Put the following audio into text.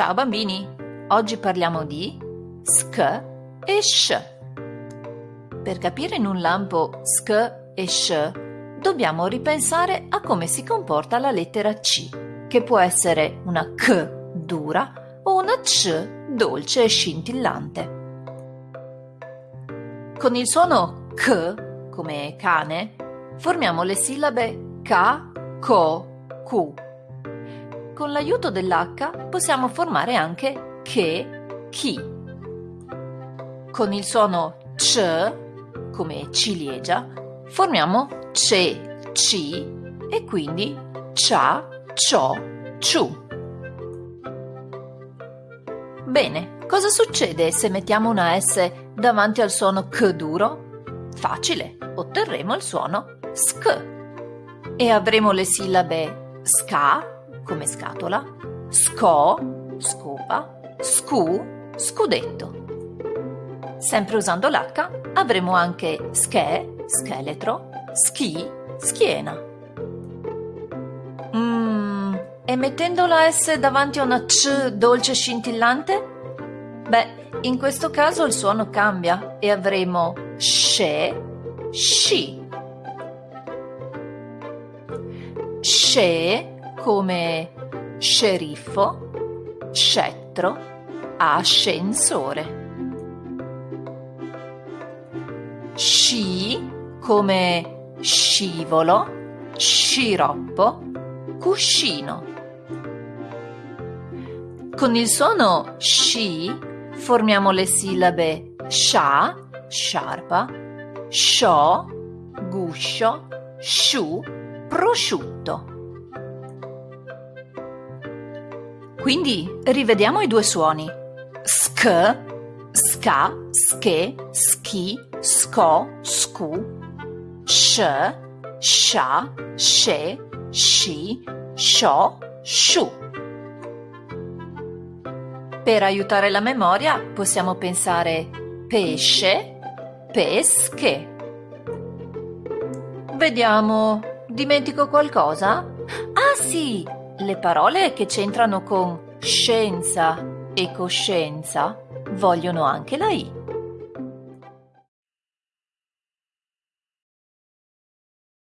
Ciao bambini, oggi parliamo di sk e sh. Per capire in un lampo sk e sh dobbiamo ripensare a come si comporta la lettera C, che può essere una k dura o una c dolce e scintillante. Con il suono k, come cane, formiamo le sillabe ka, ko, ku. Con l'aiuto dell'H possiamo formare anche che, chi. Con il suono c, come ciliegia, formiamo ce, ci e quindi cia, cio, ciu. Bene, cosa succede se mettiamo una S davanti al suono K duro? Facile, otterremo il suono SK. E avremo le sillabe SCA, come scatola, SCO, scopa, SCU, scudetto. Sempre usando l'H avremo anche SCHE, scheletro, SCHI, schiena. Mmm, e mettendo la S davanti a una C dolce scintillante? Beh, in questo caso il suono cambia e avremo sce, sci. Sce come sceriffo, scettro, ascensore. Sci come scivolo, sciroppo, cuscino. Con il suono sci formiamo le sillabe scia, sciarpa, scio, guscio, sciù, prosciutto. Quindi rivediamo i due suoni. Sk, ska, ske, schi, sco, scu, sh, scia, sce, sci, scio, sciù. Per aiutare la memoria possiamo pensare pesce, pesche. Vediamo, dimentico qualcosa? Ah sì, le parole che c'entrano con scienza e coscienza vogliono anche la I.